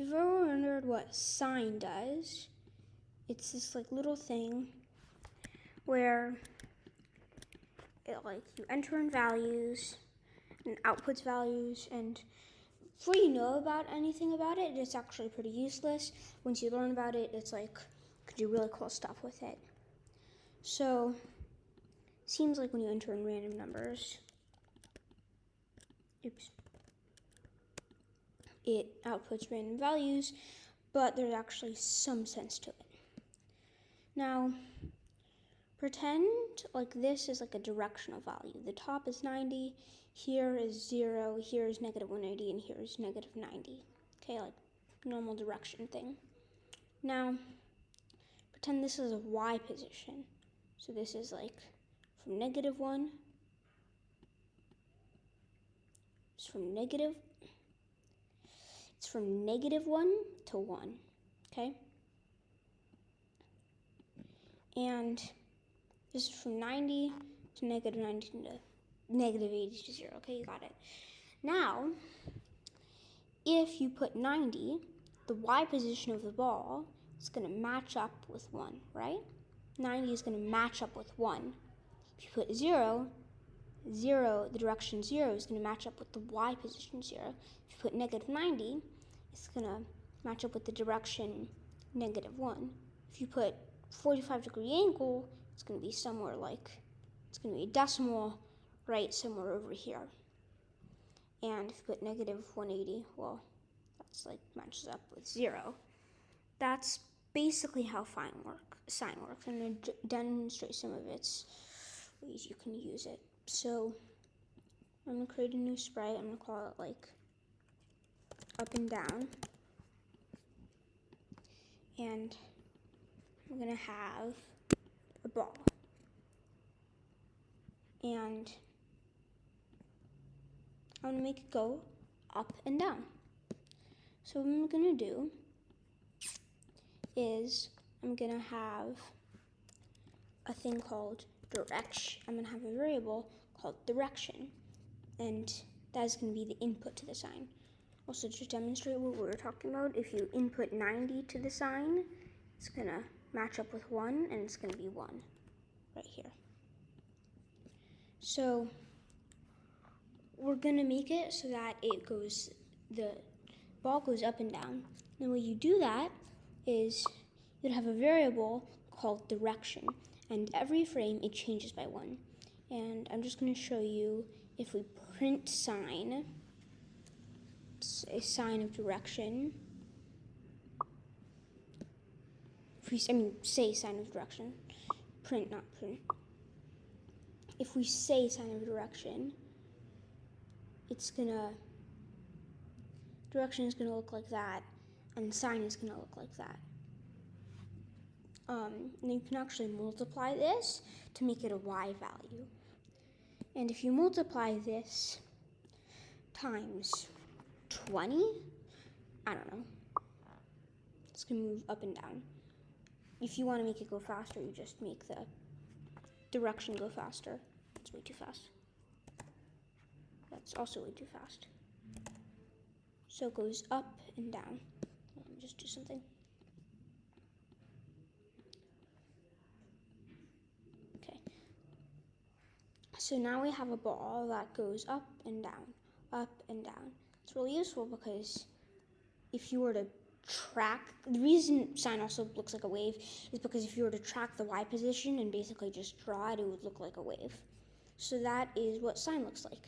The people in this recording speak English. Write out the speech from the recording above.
you've ever wondered what sine does, it's this like little thing where it like you enter in values and outputs values and before you know about anything about it, it's actually pretty useless. Once you learn about it, it's like you can do really cool stuff with it. So seems like when you enter in random numbers, oops, it outputs random values, but there's actually some sense to it. Now, pretend like this is like a directional value. The top is 90, here is 0, here is negative 180, and here is negative 90. Okay, like normal direction thing. Now, pretend this is a y position. So this is like from negative 1, it's from negative it's from negative 1 to 1, okay? And this is from 90 to negative 19 to negative 80 to 0, okay? You got it. Now, if you put 90, the y position of the ball is going to match up with 1, right? 90 is going to match up with 1. If you put 0, 0, the direction 0 is going to match up with the y position 0. If you put negative 90, it's going to match up with the direction negative 1. If you put 45 degree angle, it's going to be somewhere like, it's going to be a decimal right somewhere over here. And if you put negative 180, well, that's like matches up with 0. That's basically how work, sine works. I'm going to demonstrate some of its ways you can use it. So I'm to create a new sprite. I'm to call it like up and down. And I'm going to have a ball. And I'm to make it go up and down. So what I'm going to do is I'm going to have a thing called direction. I'm to have a variable called direction. And that is going to be the input to the sine. Also, to demonstrate what we were talking about, if you input 90 to the sine, it's going to match up with 1, and it's going to be 1 right here. So, we're going to make it so that it goes, the ball goes up and down. And the way you do that is you'd have a variable called direction, and every frame it changes by 1. And I'm just going to show you if we print sine, a sine of direction. If we, I mean, say sine of direction. Print, not print. If we say sine of direction, it's gonna, direction is gonna look like that, and sine is gonna look like that. Um, and you can actually multiply this to make it a y value. And if you multiply this times 20? I don't know. It's gonna move up and down. If you wanna make it go faster, you just make the direction go faster. It's way too fast. That's also way too fast. So it goes up and down. Let me just do something. Okay. So now we have a ball that goes up and down, up and down. It's really useful because if you were to track, the reason sine also looks like a wave is because if you were to track the y position and basically just draw it, it would look like a wave. So that is what sine looks like.